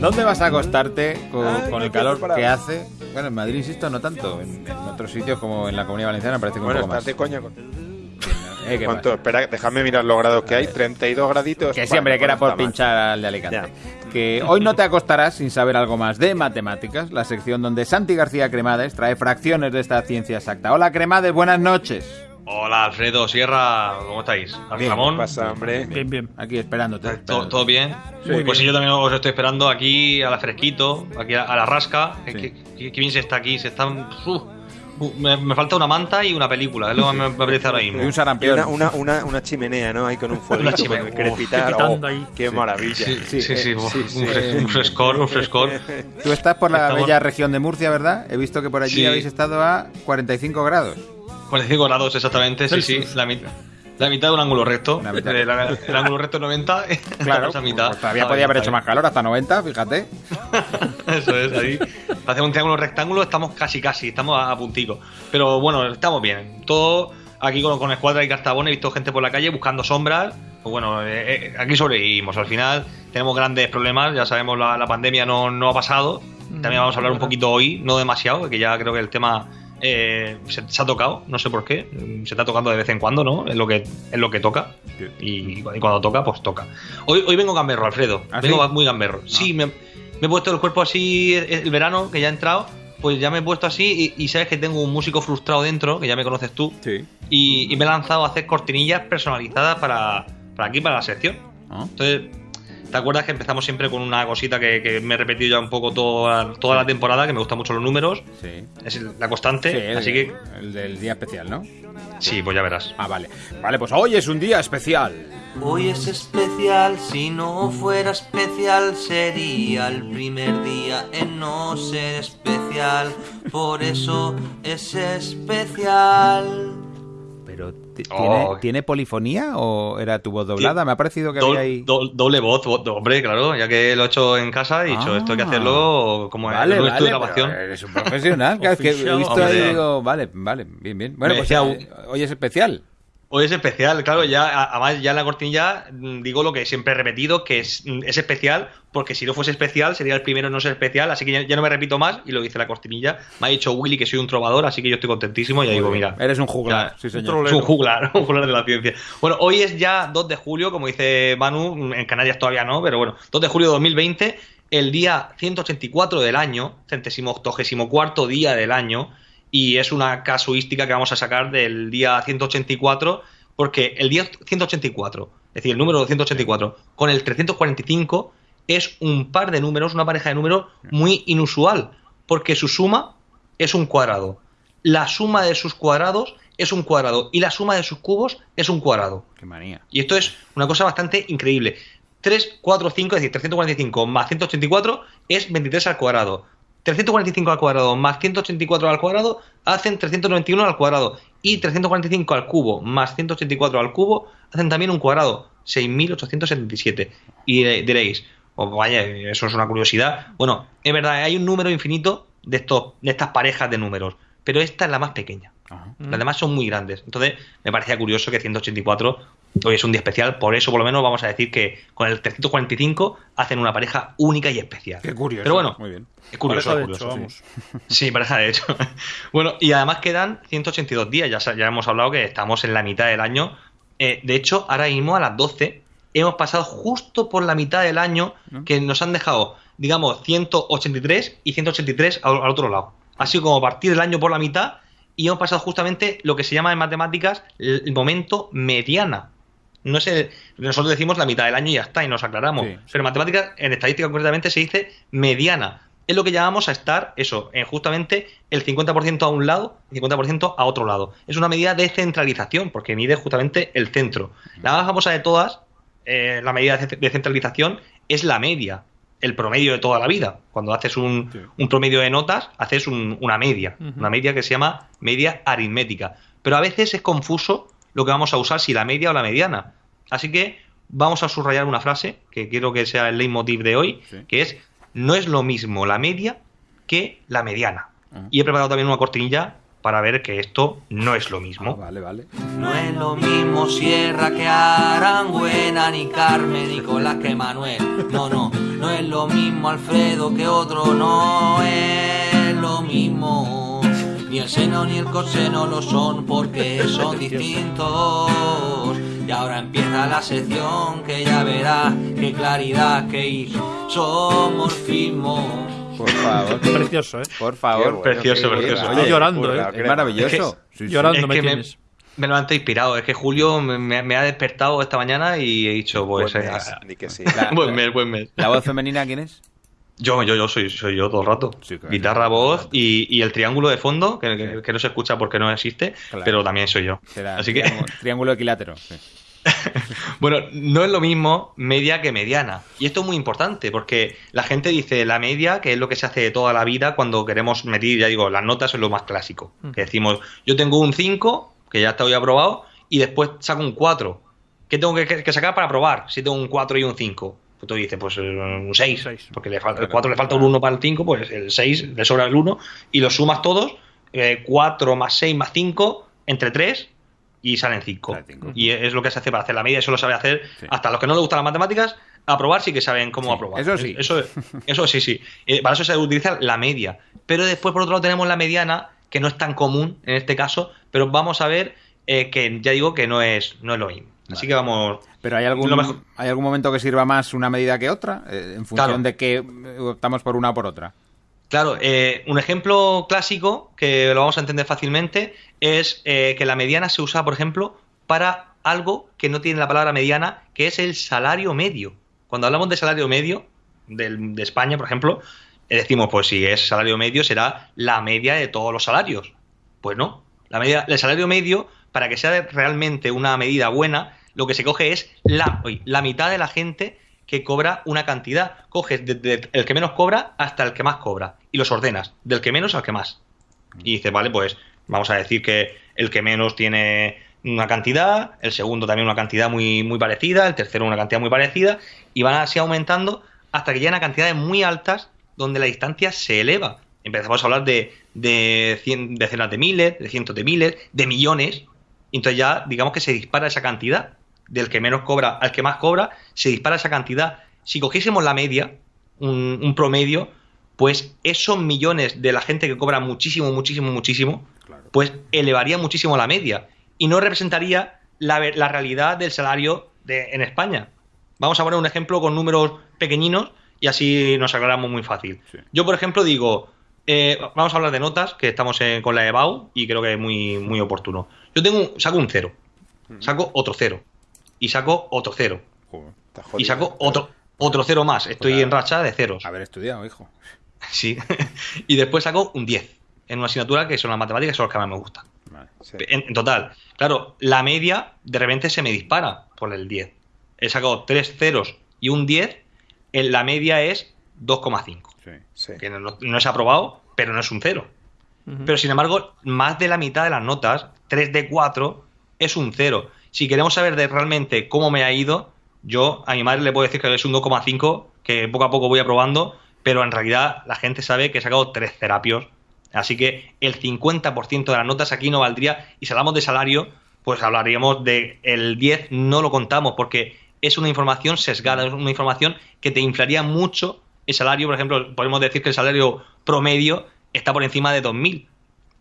¿Dónde vas a acostarte con, Ay, con no el calor preparado. que hace? Bueno, en Madrid, insisto, no tanto. En, en otros sitios como en la Comunidad Valenciana parece que Bueno, un poco más. con- Eh, ¿qué ¿Cuánto? pasa? Espera, déjame mirar los grados que hay. 32 graditos. Que siempre Vale, que era no por pinchar al de Alicante. Que hoy no te acostarás sin saber algo más de matemáticas, la sección donde Santi García Cremades trae fracciones de esta ciencia exacta. Hola Cremades, buenas noches. Hola Alfredo, Sierra, ¿cómo estáis? Bien, Ramón, ¿Qué pasa, hombre? Bien, bien. Aquí esperándote. ¿todo, esperándote. todo bien? Pues sí, yo también os estoy esperando aquí a la fresquito, aquí a, a la rasca. Sí. Qué, qué- qué bien se está aquí, se están... me, me falta una manta y una película, es lo que me, me apetece ahora mismo. Y un Y sarampión. una, una, una, una chimenea, ¿no? Ahí con un fuego. Una chimenea, uf, crepitar. crepitando oh, ahí. ¡Qué Sí. maravilla! Sí, sí, sí, eh, sí, un, sí. fres- un frescor, un frescor. Tú estás por la Estamos- bella región de Murcia, ¿verdad? He visto que por allí Sí. habéis estado a 45 grados. 45 grados exactamente, sí, sí, la, mit- la mitad de un ángulo recto. La mitad. El, el ángulo recto es 90, Claro, esa mitad. pues todavía Está podía haber hecho más calor, hasta 90, fíjate. Eso es, ahí. Hacer un triángulo rectángulo estamos casi, casi, estamos a, a puntico. Pero bueno, estamos bien. Todo aquí con, con escuadra y cartabón, he visto gente por la calle buscando sombras. Pues bueno, eh, eh, aquí sobrevivimos. Al final tenemos grandes problemas, ya sabemos, la, la pandemia no, no ha pasado. También vamos a hablar un poquito hoy, no demasiado, que ya creo que el tema eh, se, se ha tocado, no sé por qué. Se está tocando de vez en cuando, ¿no? Es lo que, es lo que toca. Y, y cuando toca, pues toca. Hoy, hoy vengo gamberro, Alfredo. ¿Ah, vengo sí? muy gamberro. Sí, me, me he puesto el cuerpo así el, el verano, que ya ha entrado. Pues ya me he puesto así y, y sabes que tengo un músico frustrado dentro, que ya me conoces tú. Sí. Y, y me he lanzado a hacer cortinillas personalizadas para, para aquí, para la sección. ¿Ah? Entonces, ¿te acuerdas que empezamos siempre con una cosita que, que me he repetido ya un poco toda, toda la temporada, que me gustan mucho los números? Sí. Es la constante. Sí, el, así que, el del día especial, ¿no? sí, pues ya verás. Ah, vale. Vale, pues hoy es un día especial. Hoy es especial, si no fuera especial sería el primer día en no ser especial, por eso es especial. Oh. ¿tiene, ¿tiene polifonía o era tu voz doblada? Me ha parecido que Dol- había ahí... dol- doble voz, vo- hombre, claro, ya que lo he hecho en casa, he dicho, Ah. esto hay que hacerlo como en Vale, un vale, estudio de grabación. eres un profesional. que he visto ahí y hombre. digo, vale, vale, bien, bien. Bueno, Me pues decía hoy es especial. Hoy es especial, claro, ya además ya en la cortinilla mm, digo lo que siempre he repetido, que es, mm, es especial, porque si no fuese especial sería el primero en no ser especial, así que ya, ya no me repito más y lo dice la cortinilla. Me ha dicho Willy que soy un trovador, así que yo estoy contentísimo y ya digo, mira, Eres un juglar, Ya, sí, es señor. un juglar, un juglar de la ciencia. Bueno, hoy es ya 2 de julio, como dice Manu, en Canarias todavía no, pero bueno, 2 de julio de 2020, el día 184 del año, centésimo octogésimo cuarto día del año, y es una casuística que vamos a sacar del día 184, porque el día 184, es decir, el número 184, con el 345 es un par de números, una pareja de números muy inusual, porque su suma es un cuadrado. La suma de sus cuadrados es un cuadrado y la suma de sus cubos es un cuadrado. Qué manía. Y esto es una cosa bastante increíble. 3, 4, 5, es decir, 345 más 184 es 23 al cuadrado. 345 al cuadrado más 184 al cuadrado hacen 391 al cuadrado. Y 345 al cubo más 184 al cubo hacen también un cuadrado. 6.877. Y diréis, oh, vaya, eso es una curiosidad. Bueno, es verdad, hay un número infinito de, estos, de estas parejas de números. Pero esta es la más pequeña. Ajá. Las demás son muy grandes. Entonces, me parecía curioso que 184 hoy es un día especial. Por eso, por lo menos, vamos a decir que con el 345 hacen una pareja única y especial. Qué curioso. Pero bueno, Muy bien. es curioso, Pareja es de curioso. hecho, vamos. Sí, pareja de hecho. bueno, y además quedan 182 días. Ya, hemos hablado que estamos en la mitad del año. Eh, de hecho, ahora mismo a las 12 hemos pasado justo por la mitad del año que nos han dejado, digamos, 183 y 183 al, al otro lado. Así como partir el año por la mitad y hemos pasado justamente lo que se llama en matemáticas el, el momento mediana. No es el- nosotros decimos la mitad del año y ya está, y nos aclaramos. Sí. Pero en matemáticas, en estadística concretamente, se dice mediana. Es lo que llamamos a estar, eso, en justamente el 50% a un lado y 50% a otro lado. Es una medida de centralización, porque mide justamente el centro. La más famosa de todas, eh, la medida de ce- de centralización, es la media, el promedio de toda la vida. Cuando haces un, Sí. un promedio de notas, haces un- una media, una media que se llama media aritmética. Pero a veces es confuso lo que vamos a usar, si la media o la mediana. Así que vamos a subrayar una frase que quiero que sea el leitmotiv de hoy, Sí. que es no es lo mismo la media que la mediana. Ah. Y he preparado también una cortinilla para ver que esto no es lo Ah, mismo. vale, vale. No es lo mismo Sierra que Aranguena, ni Carmen, Nicolás que Manuel. No, no, no es lo mismo Alfredo que otro, no es lo mismo. Ni el seno ni el coseno lo son porque son distintos. Y ahora empieza la sección que ya verás qué claridad, qué isomorfismo. Por favor. Precioso, ¿eh? Por favor. Qué bueno, Precioso, qué precioso. Estoy llorando, ¿eh? Es maravilloso. Sí. Llorando Es me que me, tienes. me levanto inspirado. Es que Julio me, me- me ha despertado esta mañana y he dicho, pues. Buen eh, mes, di que sí. La- buen mes, buen mes. ¿La voz femenina quién es? Yo, yo, yo soy, soy yo todo el rato. Sí, claro. Guitarra, voz y, y el triángulo de fondo, que, que- que no se escucha porque no existe, Claro. pero también soy yo. Será Así que, triángulo, triángulo equilátero. sí. bueno, no es lo mismo media que mediana. Y esto es muy importante porque la gente dice la media, que es lo que se hace de toda la vida cuando queremos medir, ya digo, las notas es lo más clásico. Que decimos, yo tengo un 5, que ya está hoy aprobado, y después saco un 4. ¿Qué tengo que, que sacar para probar si tengo un 4 y un 5? Pues tú dices, pues eh, un 6, Seis. porque le falta, el 4 le falta un 1 para el 5, pues el 6 le sobra el 1, y los sumas todos, 4 más 6 más 5, entre 3, y salen 5. Salen cinco. Y es lo que se hace para hacer la media, eso lo sabe hacer Sí. hasta los que no les gustan las matemáticas, aprobar sí que saben cómo Sí, aprobar. eso sí. Eso, eso sí, sí. Eh, para eso se utiliza la media. Pero después, por otro lado, tenemos la mediana, que no es tan común en este caso, pero vamos a ver eh, que ya digo que no es, no es lo mismo. Así que vamos. Pero ¿hay algún, mejor- ¿hay algún momento que sirva más una medida que otra? Eh, en función Claro. de que eh, optamos por una o por otra. Claro, eh, un ejemplo clásico que lo vamos a entender fácilmente es eh, que la mediana se usa, por ejemplo, para algo que no tiene la palabra mediana, que es el salario medio. Cuando hablamos de salario medio del- de España, por ejemplo, decimos, pues si es salario medio será la media de todos los salarios. Pues no. La media, el salario medio, para que sea realmente una medida buena, lo que se coge es la, la mitad de la gente que cobra una cantidad. Coges desde el que menos cobra hasta el que más cobra y los ordenas, del que menos al que más. Y dices, vale, pues vamos a decir que el que menos tiene una cantidad, el segundo también una cantidad muy, muy parecida, el tercero una cantidad muy parecida, y van así aumentando hasta que llegan a cantidades muy altas donde la distancia se eleva. Empezamos a hablar de, de cien- decenas de miles, de cientos de miles, de millones, entonces ya digamos que se dispara esa cantidad. Del que menos cobra al que más cobra, se dispara esa cantidad. Si cogiésemos la media, un, un promedio, pues esos millones de la gente que cobra muchísimo, muchísimo, muchísimo, pues elevaría muchísimo la media y no representaría la, la realidad del salario de, en España. Vamos a poner un ejemplo con números pequeñinos y así nos aclaramos muy fácil. Sí. Yo, por ejemplo, digo, eh, vamos a hablar de notas, que estamos en- con la EBAU y creo que es muy, muy oportuno. Yo tengo un- saco un cero, saco otro cero y saco otro cero y saco otro, otro cero más. Estoy en racha de ceros. Haber estudiado, hijo. Sí. y después saco un 10 en una asignatura que son las matemáticas, son las que más me gustan. Vale. Sí. En, en total, claro, la media de repente se me dispara por el 10. He sacado tres ceros y un 10, en la media es 2,5. Sí. Sí. Que no, no es aprobado, pero no es un cero. Ujú. Pero sin embargo, más de la mitad de las notas, 3 de 4, es un 0. Si queremos saber de realmente cómo me ha ido, yo a mi madre le puedo decir que es un 2,5, que poco a poco voy aprobando, pero en realidad la gente sabe que he sacado 3 terapios. Así que el 50% de las notas aquí no valdría. Y si hablamos de salario, pues hablaríamos de el 10, no lo contamos, porque es una información sesgada, es una información que te inflaría mucho el salario. Por ejemplo, podemos decir que el salario promedio está por encima de 2.000.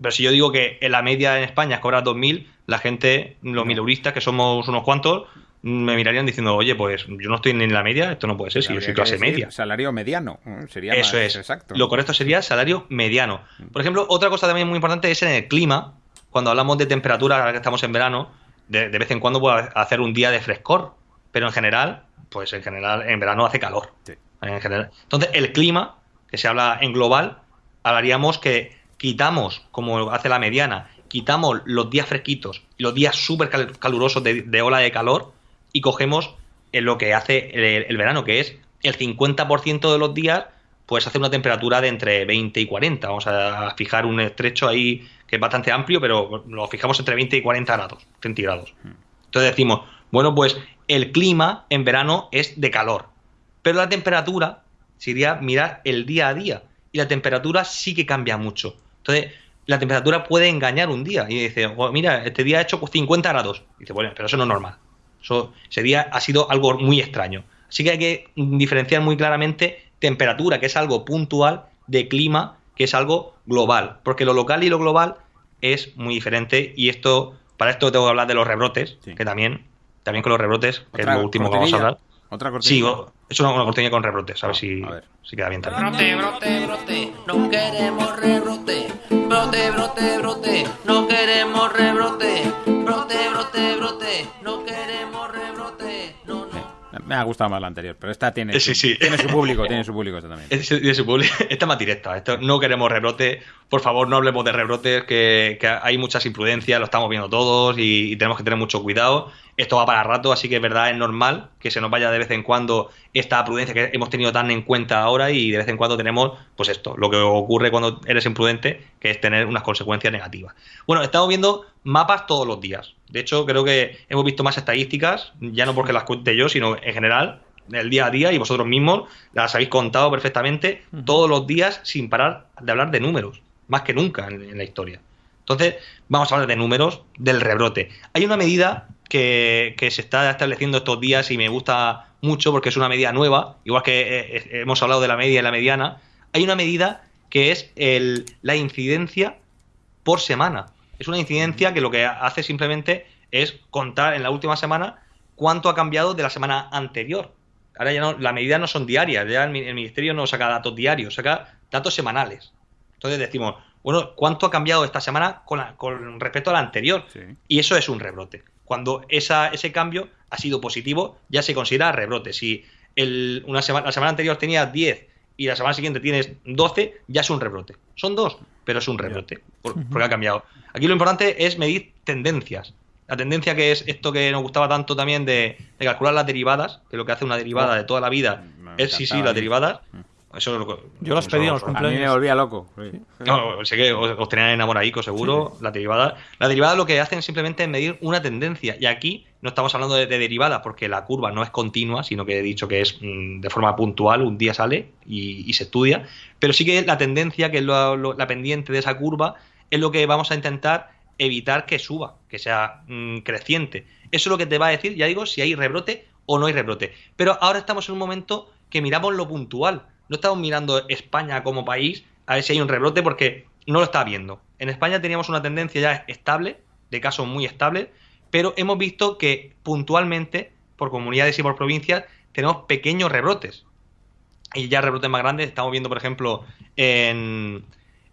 Pero si yo digo que en la media en España es cobrar 2.000, la gente, los mileuristas, que somos unos cuantos, me mirarían diciendo, oye, pues yo no estoy ni en la media, esto no puede ser, si yo soy clase media. Salario mediano. ¿eh? Sería Eso más es. exacto. Lo correcto sería salario mediano. Por ejemplo, otra cosa también muy importante es en el clima. Cuando hablamos de temperatura, ahora que estamos en verano, de, de vez en cuando puede hacer un día de frescor. Pero en general, pues en general, en verano hace calor. Sí. En general. Entonces, el clima, que se habla en global, hablaríamos que quitamos, como hace la mediana, quitamos los días fresquitos y los días súper cal- calurosos de, de ola de calor y cogemos lo que hace el, el verano, que es el 50% de los días, pues hace una temperatura de entre 20 y 40. Vamos a fijar un estrecho ahí que es bastante amplio, pero lo fijamos entre 20 y 40 grados centígrados. Entonces decimos, Bueno, pues el clima en verano es de calor, pero la temperatura sería mirar el día a día y la temperatura sí que cambia mucho. Entonces, la temperatura puede engañar un día y dice, "Oh, mira, este día ha hecho 50 grados. Y dice, bueno, pero eso no es normal. Eso, ese día ha sido algo muy extraño. Así que hay que diferenciar muy claramente temperatura, que es algo puntual, de clima, que es algo global. Porque lo local y lo global es muy diferente. Y esto, para esto tengo que hablar de los rebrotes, Sí. que también, también con los rebrotes, que es lo último que vamos a hablar. Otra cortinilla. Sí, o- es una, una cortinilla con rebrotes, a ver Ah, si, a ver. si queda bien también. Brote, brote, brote, no queremos rebrote. Brote, brote, brote, no queremos rebrote. Brote, brote, brote, no queremos rebrote. No, no. Me ha gustado más la anterior, pero esta tiene, Eh, sí, sí. tiene su público, tiene su público esta también. Es- es su publi- Esta es más directa. Esto, no queremos rebrote. Por favor, no hablemos de rebrotes, que, que hay muchas imprudencias, lo estamos viendo todos y, y tenemos que tener mucho cuidado. Esto va para rato, así que es verdad, es normal que se nos vaya de vez en cuando esta prudencia que hemos tenido tan en cuenta ahora y de vez en cuando tenemos, pues esto, lo que ocurre cuando eres imprudente, que es tener unas consecuencias negativas. Bueno, estamos viendo mapas todos los días. De hecho, creo que hemos visto más estadísticas, ya no porque las cuente yo, sino en general, del día a día y vosotros mismos las habéis contado perfectamente todos los días sin parar de hablar de números, más que nunca en, en la historia. Entonces, vamos a hablar de números del rebrote. Hay una medida que, que se está estableciendo estos días y me gusta mucho porque es una medida nueva, igual que eh, eh, hemos hablado de la media y la mediana. Hay una medida que es el, la incidencia por semana. Es una incidencia que lo que hace simplemente es contar en la última semana cuánto ha cambiado de la semana anterior. Ahora ya no, la medida no son diarias, ya el, mi- el ministerio no saca datos diarios, saca datos semanales. Entonces decimos, bueno, ¿cuánto ha cambiado esta semana con, la- con respecto a la anterior? Sí. Y eso es un rebrote. Cuando esa, ese cambio ha sido positivo, ya se considera rebrote. Si el- una semana, la semana anterior tenías 10 y la semana siguiente tienes 12, ya es un rebrote. Son dos, pero es un rebrote, por- porque ha cambiado. Aquí lo importante es medir tendencias. La tendencia que es esto que nos gustaba tanto también de, de calcular las derivadas, que lo que hace una derivada de toda la vida Me es, sí, sí, las mí. derivadas. Eso es lo que- Yo las pedí en lo- los A mí me cumpleaños. volvía loco. sí. no, sé que os, os tenían enamoradico seguro, la derivada. La derivada lo que hacen simplemente es medir una tendencia. Y aquí no estamos hablando de, de derivadas porque la curva no es continua, sino que he dicho que es mm, de forma puntual, un día sale y, y se estudia. Pero sí que la tendencia, que es lo- lo- la pendiente de esa curva, es lo que vamos a intentar evitar que suba, que sea mm, creciente. Eso es lo que te va a decir, ya digo, si hay rebrote o no hay rebrote. Pero ahora estamos en un momento que miramos lo puntual. No estamos mirando España como país a ver si hay un rebrote porque no lo está viendo. En España teníamos una tendencia ya estable, de casos muy estables, pero hemos visto que puntualmente, por comunidades y por provincias, tenemos pequeños rebrotes. Y ya rebrotes más grandes, estamos viendo, por ejemplo, en,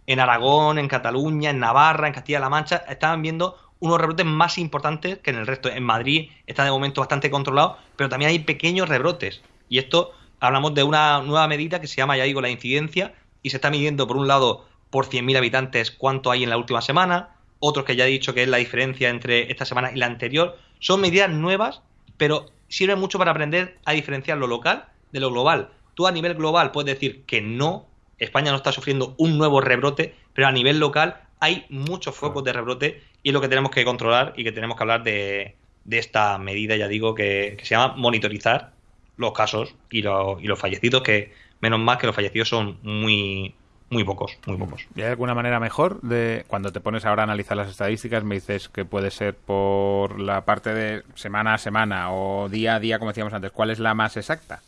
en Aragón, en Cataluña, en Navarra, en Castilla-La Mancha, estaban viendo unos rebrotes más importantes que en el resto. En Madrid está de momento bastante controlado, pero también hay pequeños rebrotes. Y esto hablamos de una nueva medida que se llama, ya digo, la incidencia, y se está midiendo, por un lado, por 100.000 habitantes cuánto hay en la última semana, otros que ya he dicho que es la diferencia entre esta semana y la anterior. Son medidas nuevas, pero sirven mucho para aprender a diferenciar lo local de lo global. Tú a nivel global puedes decir que no, España no está sufriendo un nuevo rebrote, pero a nivel local hay muchos focos de rebrote y es lo que tenemos que controlar y que tenemos que hablar de, de esta medida, ya digo, que, que se llama monitorizar los casos y, los- y los fallecidos, que menos mal que los fallecidos son muy, muy pocos, muy pocos. ¿Y hay alguna manera mejor de cuando te pones ahora a analizar las estadísticas? Me dices que puede ser por la parte de semana a semana o día a día, como decíamos antes. ¿Cuál es la más exacta?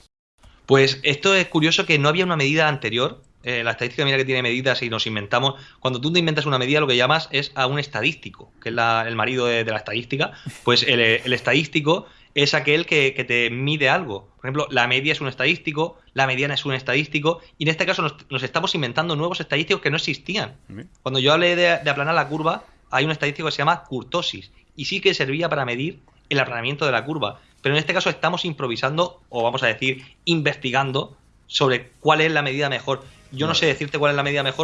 Pues esto es curioso que no había una medida anterior. Eh, la estadística, mira que tiene medidas y nos inventamos. Cuando tú te inventas una medida, lo que llamas es a un estadístico, que es la- el marido de, de la estadística. Pues el, el estadístico es aquel que, que te mide algo. Por ejemplo, la media es un estadístico, la mediana es un estadístico, y en este caso nos, nos estamos inventando nuevos estadísticos que no existían. Cuando yo hablé de, de aplanar la curva, hay un estadístico que se llama curtosis, y sí que servía para medir el aplanamiento de la curva. Pero en este caso estamos improvisando, o vamos a decir, investigando sobre cuál es la medida mejor. Yo no sé decirte cuál es la medida mejor